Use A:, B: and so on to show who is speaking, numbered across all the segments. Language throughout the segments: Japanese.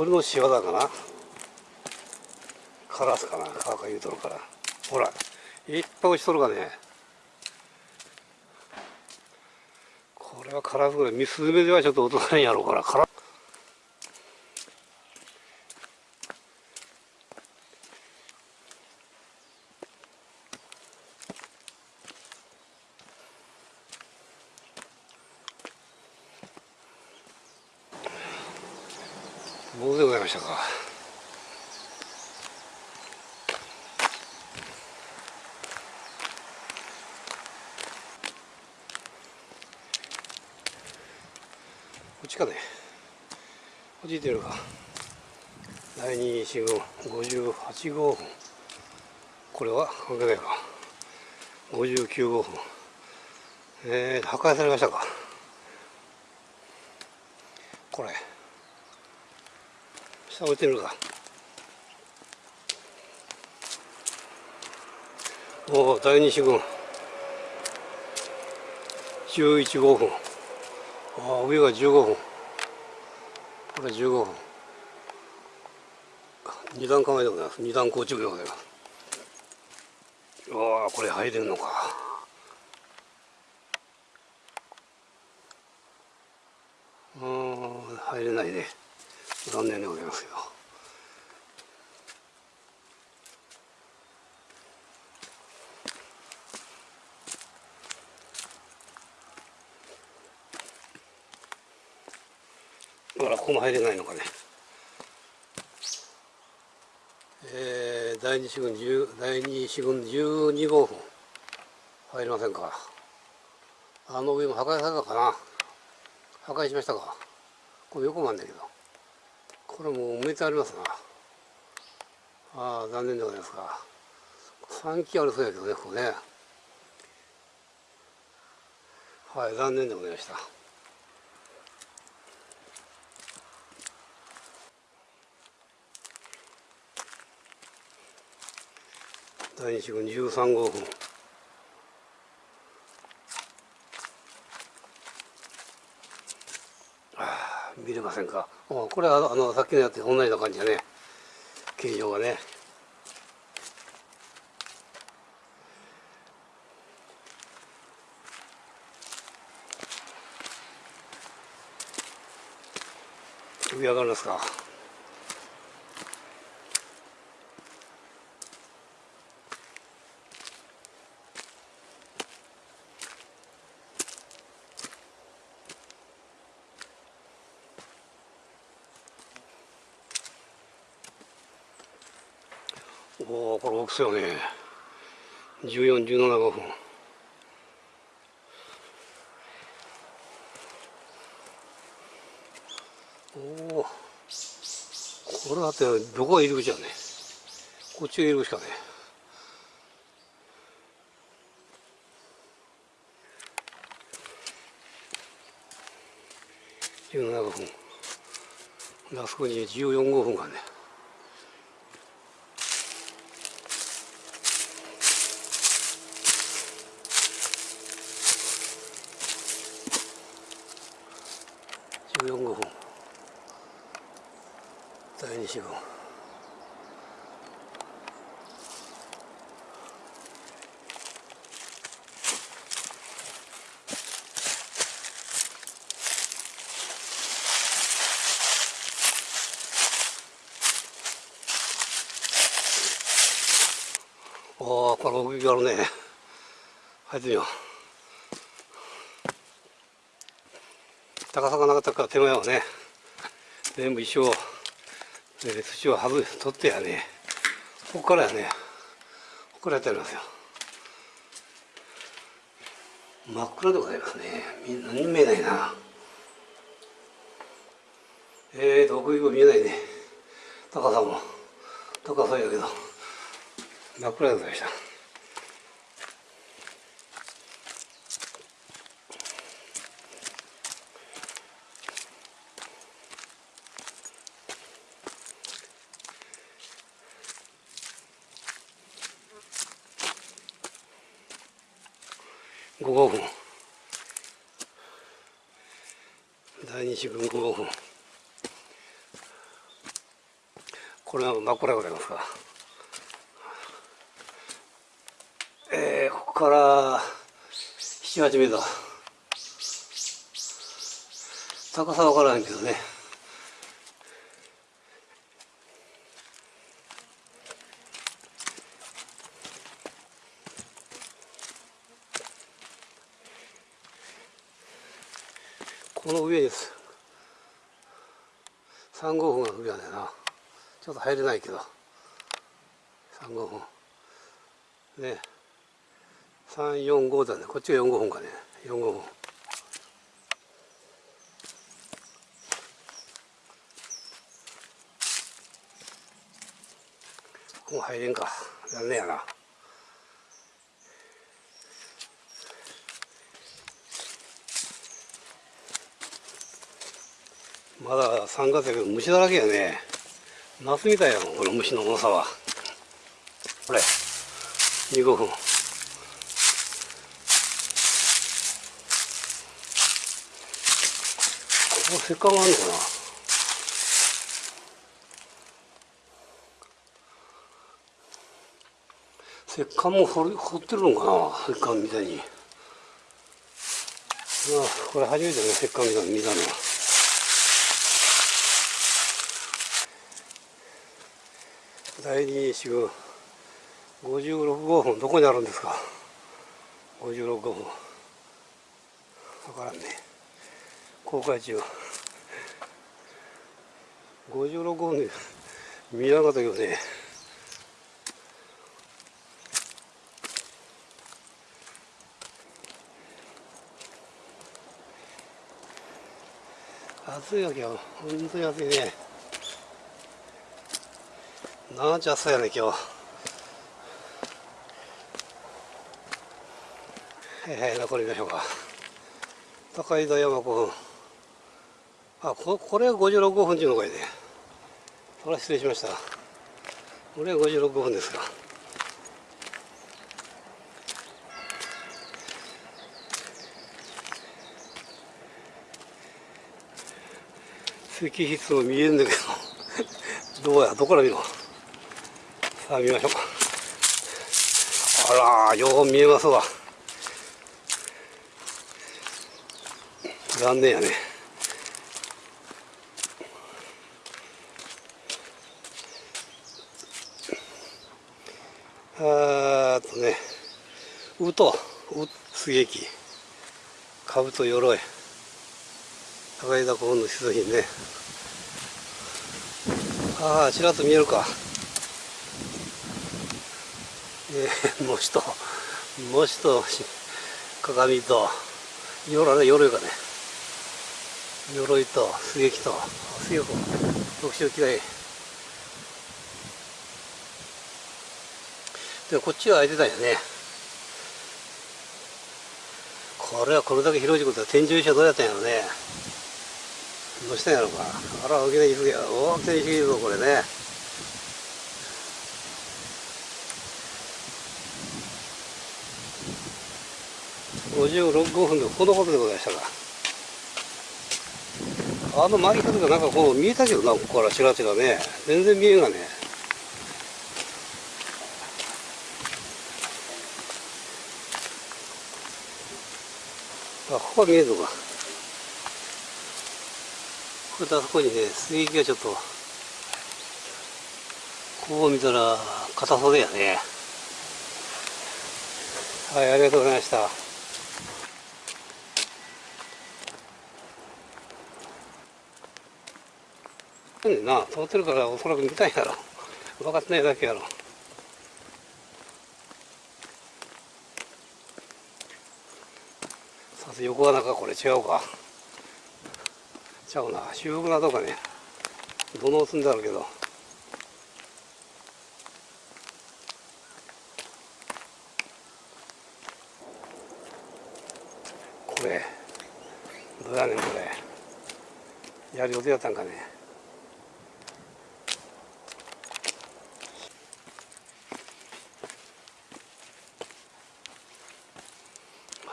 A: 鳥の仕業かな？カラスかな？カーカ言うとるから。ほらいっぱい落ちとるがね。これはカラスぐらいミスズメではちょっと落とさないやろうから。カラ棒でございましたか。こっちかね。こっち行ってるか。第二四軍58号分これは関係ないか。59号分えー、破壊されましたか。これ。下置いてるか。おお第二四軍11号分ああ上が15分これ15分二段構えでございます。二段構築でございます。うわあこれ入れるのか。うん入れないね。残念でございますよ。ほらここも入れないのかね。えー、第二四軍10第二四軍12号分入りませんか。あの上も破壊されたかな。破壊しましたか。これ横もあるんだけど。これもう埋めてありますな。ああ残念でございますか。3基あるそうやけどねここね。はい残念でございました。第二四軍13号分ああ見れませんか？これはあのさっきのやつと同じような感じだね。形状がね。上上がりますか？おおこれ大きそうよね。1417分おおこれだってどこが入り口やね。こっちが入り口かね。17分あそこに14号分がね。14号。分第二四分おおこれ奥行きあるね入ってみよう高さがなかったから手前はね全部一生、え土を外し取ってやねここからやねここからやってありますよ。真っ暗でございますね。何も見えないな。えーと奥行きも見えないね。高さも。高さやけど。真っ暗でございました。5号分。第二四分5号分。これが真っ暗でございますか。えー、ここから78メートル高さわからないけどね。この上です。3号分が上なんだよな。ちょっと入れないけど。3号分ね345だね。こっちが4号分かね。4号分もう入れんか。残念やな。まだ3月やけど虫だらけやね。夏みたいやもんこの虫の重さは。これ15分ここ石棺があるのかな。石棺も掘掘ってるのかな石棺みたいに。あこれ初めてね石棺みたいに見たのは。第二週56号分どこにあるんですか？56号分分からんね。公開中。56号分見なかったけどね。暑いわけよ。本当に暑いね。なんちゃ暑いやね今日。はいはい残りましょうか高井戸山古墳。あここれが56分っていうのかいね。それは失礼しました。これは56分ですか石筆も見えるんだけど。どうやどこから見ろさあ見ましょうか。あらよう見えますわ。残念やね。あーとねうとう水撃兜鎧高枝古墳の出土品ね。ああちらっと見えるか。えー、模試と模試と鏡と鎧ね鎧がね鎧と水撃と水力特殊機械。でこっちは開いてたんよね。これはこれだけ広いことは天井石はどうやったんやろね。どうしたんやろうか。あら大きな椅子や大きな石いぞこれね。56分でこのことでございましたか。あの巻き方がなんかこう見えたけどなここからちらちらね。全然見えんがね。あここは見えるのか。これあそこにね水撃がちょっと。こう見たら硬そうだよね。はいありがとうございました。ねんな通ってるからおそらく見たいやろ。分かってないだけやろ。さす横穴かこれ違うか。ちゃうな。修復などかね。土のう積んであるけど。これ。どうやねんこれ。やる予定やったんかね。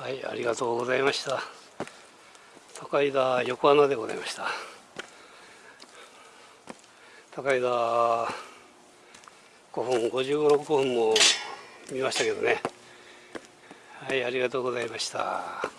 A: はいありがとうございました。高井田横穴でございました。高井田5分56分も見ましたけどね。はいありがとうございました。